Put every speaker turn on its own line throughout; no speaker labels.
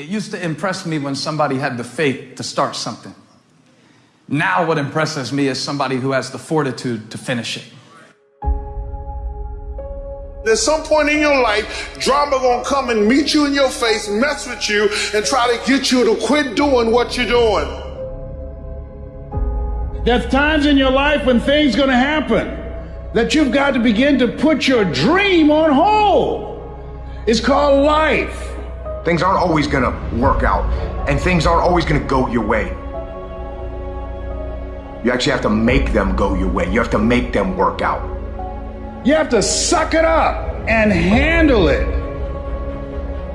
It used to impress me when somebody had the faith to start something. Now, what impresses me is somebody who has the fortitude to finish it.
At some point in your life, drama gonna come and meet you in your face, mess with you, and try to get you to quit doing what you're doing.
There's times in your life when things gonna happen that you've got to begin to put your dream on hold. It's called life.
Things aren't always gonna work out, and things aren't always gonna go your way. You actually have to make them go your way. You have to make them work out.
You have to suck it up and handle it.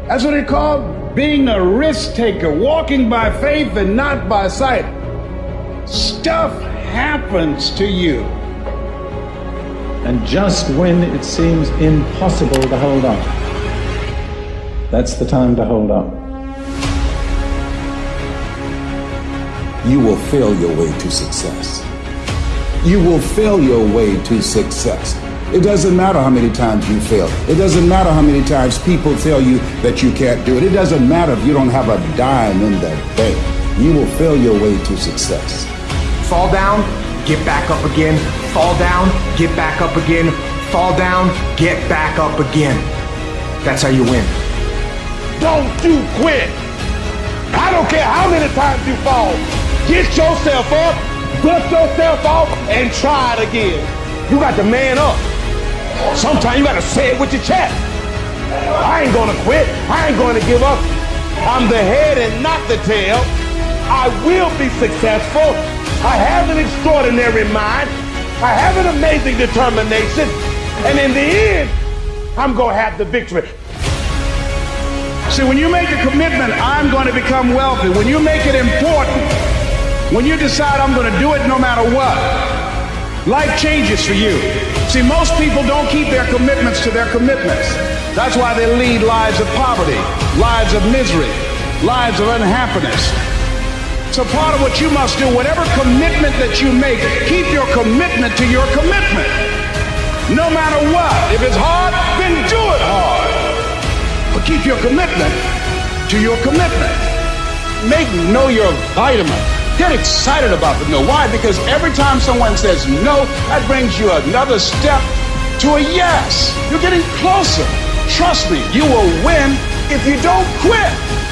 That's what they call being a risk taker, walking by faith and not by sight. Stuff happens to you.
And just when it seems impossible to hold on, that's the time to hold up.
You will fail your way to success. You will fail your way to success. It doesn't matter how many times you fail. It doesn't matter how many times people tell you that you can't do it. It doesn't matter if you don't have a dime in the bank. You will fail your way to success.
Fall down, get back up again. Fall down, get back up again. Fall down, get back up again. That's how you win.
Don't you quit. I don't care how many times you fall. Get yourself up, dust yourself off, and try it again. You got to man up. Sometimes you got to say it with your chest. I ain't going to quit. I ain't going to give up. I'm the head and not the tail. I will be successful. I have an extraordinary mind. I have an amazing determination. And in the end, I'm going to have the victory.
See, when you make a commitment, I'm going to become wealthy. When you make it important, when you decide I'm going to do it no matter what, life changes for you. See, most people don't keep their commitments to their commitments. That's why they lead lives of poverty, lives of misery, lives of unhappiness. So part of what you must do, whatever commitment that you make, keep your commitment to your commitment. No matter what. If it's hard, then do it your commitment to your commitment. Make know your vitamin. Get excited about the no. Why? Because every time someone says no, that brings you another step to a yes. You're getting closer. Trust me, you will win if you don't quit.